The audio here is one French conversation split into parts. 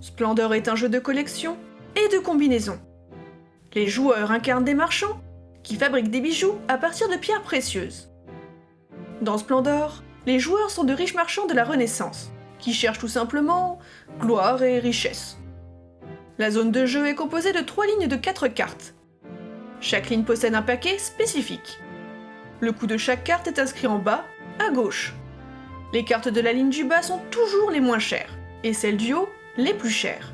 Splendor est un jeu de collection et de combinaison. Les joueurs incarnent des marchands qui fabriquent des bijoux à partir de pierres précieuses. Dans Splendor, les joueurs sont de riches marchands de la Renaissance, qui cherchent tout simplement gloire et richesse. La zone de jeu est composée de trois lignes de quatre cartes. Chaque ligne possède un paquet spécifique. Le coût de chaque carte est inscrit en bas, à gauche. Les cartes de la ligne du bas sont toujours les moins chères, et celles du haut, les plus chères.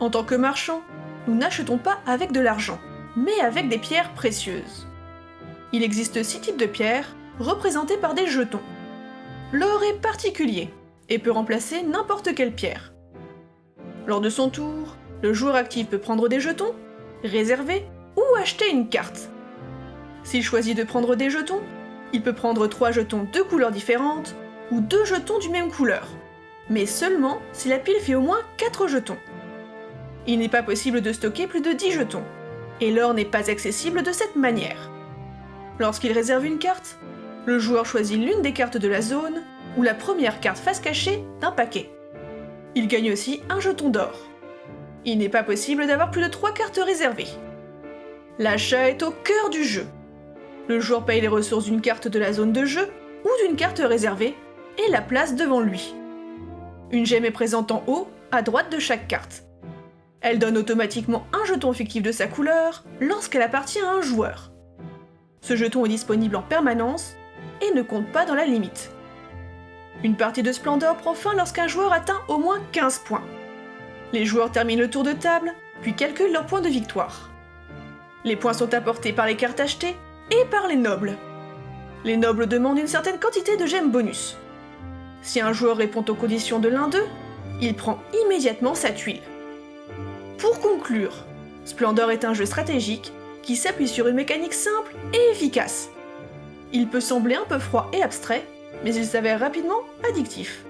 En tant que marchand, nous n'achetons pas avec de l'argent, mais avec des pierres précieuses. Il existe six types de pierres, représentés par des jetons. L'or est particulier, et peut remplacer n'importe quelle pierre. Lors de son tour, le joueur actif peut prendre des jetons, réserver ou acheter une carte. S'il choisit de prendre des jetons, il peut prendre 3 jetons de couleurs différentes ou 2 jetons du même couleur, mais seulement si la pile fait au moins 4 jetons. Il n'est pas possible de stocker plus de 10 jetons, et l'or n'est pas accessible de cette manière. Lorsqu'il réserve une carte, le joueur choisit l'une des cartes de la zone ou la première carte face cachée d'un paquet. Il gagne aussi un jeton d'or. Il n'est pas possible d'avoir plus de 3 cartes réservées. L'achat est au cœur du jeu. Le joueur paye les ressources d'une carte de la zone de jeu ou d'une carte réservée et la place devant lui. Une gemme est présente en haut, à droite de chaque carte. Elle donne automatiquement un jeton fictif de sa couleur lorsqu'elle appartient à un joueur. Ce jeton est disponible en permanence et ne compte pas dans la limite. Une partie de Splendor prend fin lorsqu'un joueur atteint au moins 15 points. Les joueurs terminent le tour de table, puis calculent leurs points de victoire. Les points sont apportés par les cartes achetées et par les nobles. Les nobles demandent une certaine quantité de gemmes bonus. Si un joueur répond aux conditions de l'un d'eux, il prend immédiatement sa tuile. Pour conclure, Splendor est un jeu stratégique qui s'appuie sur une mécanique simple et efficace. Il peut sembler un peu froid et abstrait, mais il s'avère rapidement addictif.